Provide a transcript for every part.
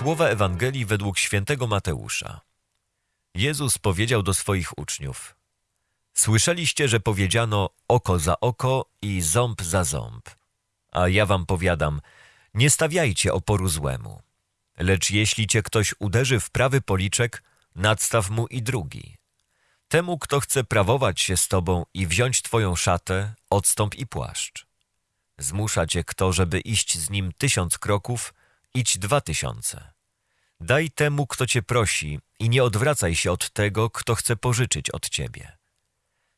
Słowa Ewangelii według świętego Mateusza. Jezus powiedział do swoich uczniów: Słyszeliście, że powiedziano oko za oko i ząb za ząb. A ja wam powiadam, nie stawiajcie oporu złemu. Lecz jeśli cię ktoś uderzy w prawy policzek, nadstaw mu i drugi. Temu, kto chce prawować się z tobą i wziąć twoją szatę, odstąp i płaszcz. Zmusza cię kto, żeby iść z nim tysiąc kroków, idź dwa tysiące. Daj temu, kto cię prosi i nie odwracaj się od tego, kto chce pożyczyć od ciebie.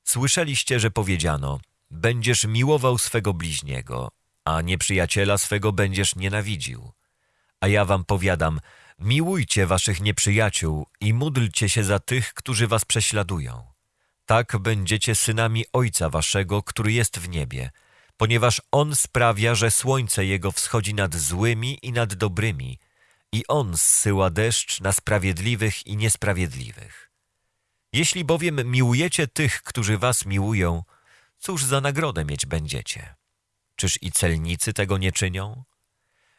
Słyszeliście, że powiedziano, będziesz miłował swego bliźniego, a nieprzyjaciela swego będziesz nienawidził. A ja wam powiadam, miłujcie waszych nieprzyjaciół i módlcie się za tych, którzy was prześladują. Tak będziecie synami Ojca waszego, który jest w niebie, ponieważ On sprawia, że słońce Jego wschodzi nad złymi i nad dobrymi, i On zsyła deszcz na sprawiedliwych i niesprawiedliwych. Jeśli bowiem miłujecie tych, którzy was miłują, cóż za nagrodę mieć będziecie? Czyż i celnicy tego nie czynią?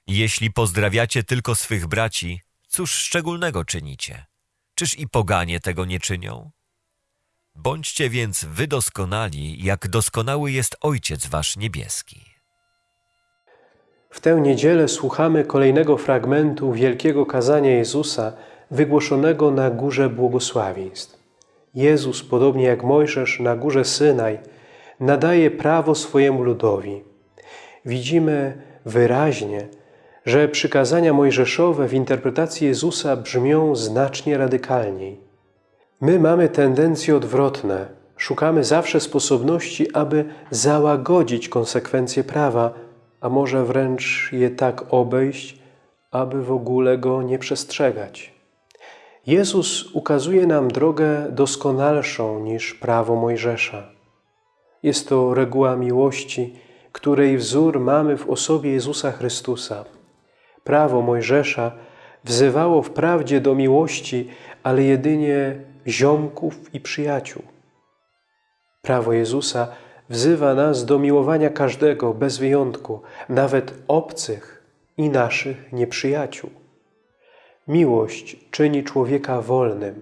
Jeśli pozdrawiacie tylko swych braci, cóż szczególnego czynicie? Czyż i poganie tego nie czynią? Bądźcie więc wy doskonali, jak doskonały jest Ojciec wasz niebieski. W tę niedzielę słuchamy kolejnego fragmentu wielkiego kazania Jezusa wygłoszonego na Górze Błogosławieństw. Jezus, podobnie jak Mojżesz na Górze Synaj, nadaje prawo swojemu ludowi. Widzimy wyraźnie, że przykazania mojżeszowe w interpretacji Jezusa brzmią znacznie radykalniej. My mamy tendencje odwrotne. Szukamy zawsze sposobności, aby załagodzić konsekwencje prawa, a może wręcz je tak obejść, aby w ogóle go nie przestrzegać. Jezus ukazuje nam drogę doskonalszą niż prawo Mojżesza. Jest to reguła miłości, której wzór mamy w osobie Jezusa Chrystusa. Prawo Mojżesza wzywało wprawdzie do miłości, ale jedynie ziomków i przyjaciół. Prawo Jezusa wzywa nas do miłowania każdego bez wyjątku, nawet obcych i naszych nieprzyjaciół. Miłość czyni człowieka wolnym.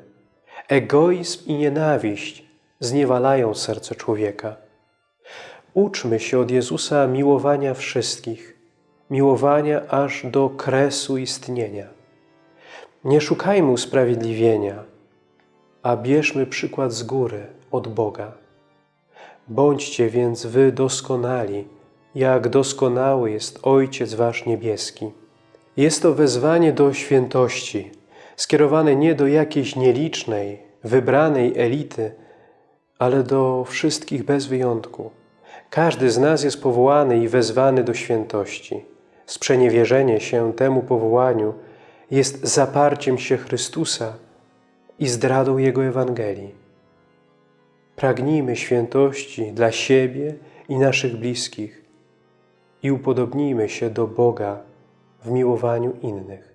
Egoizm i nienawiść zniewalają serce człowieka. Uczmy się od Jezusa miłowania wszystkich, miłowania aż do kresu istnienia. Nie szukajmy usprawiedliwienia, a bierzmy przykład z góry, od Boga. Bądźcie więc wy doskonali, jak doskonały jest Ojciec Wasz Niebieski. Jest to wezwanie do świętości, skierowane nie do jakiejś nielicznej, wybranej elity, ale do wszystkich bez wyjątku. Każdy z nas jest powołany i wezwany do świętości. Sprzeniewierzenie się temu powołaniu jest zaparciem się Chrystusa i zdradą Jego Ewangelii. Pragnijmy świętości dla siebie i naszych bliskich i upodobnijmy się do Boga w miłowaniu innych.